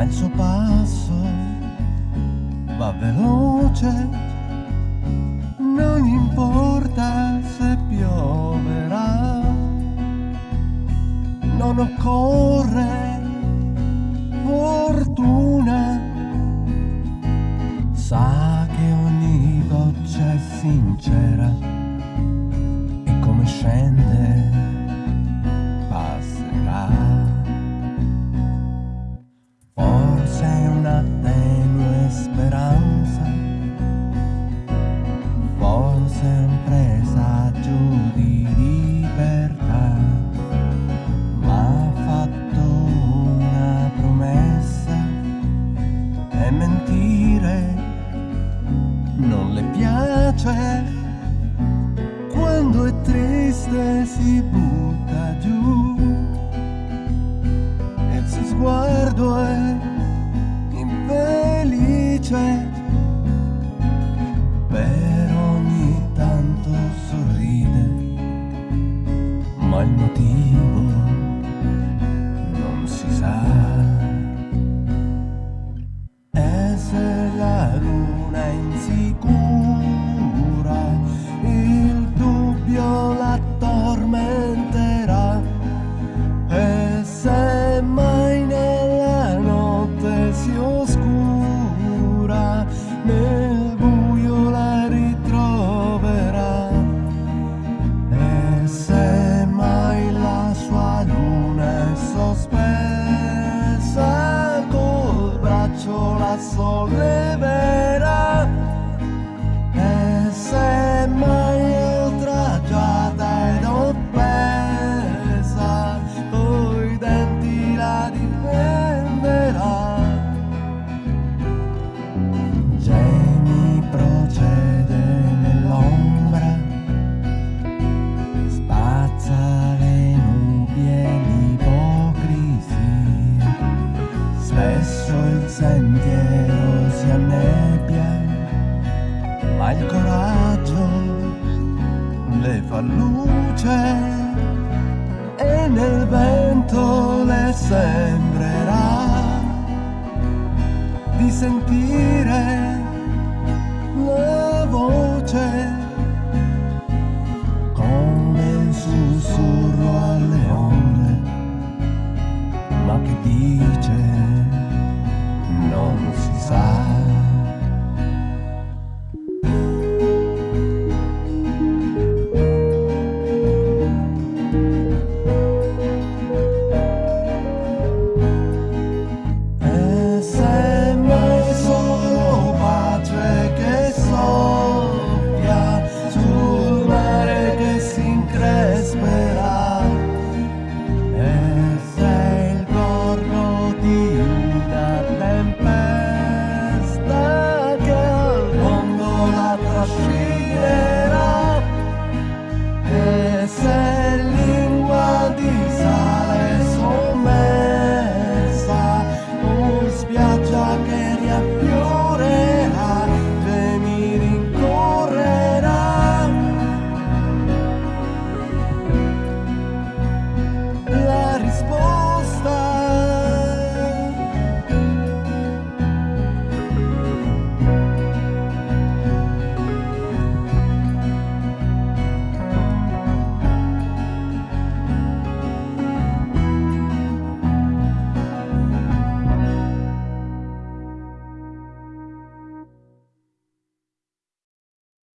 ma il suo passo va veloce, non importa se pioverà, non occorre fortuna, sa che ogni goccia è sincera. Triste si butta giù e il suo sguardo è infelice. Spesso il sentiero si annebbia, ma il coraggio le fa luce e nel vento le sembrerà di sentire la voce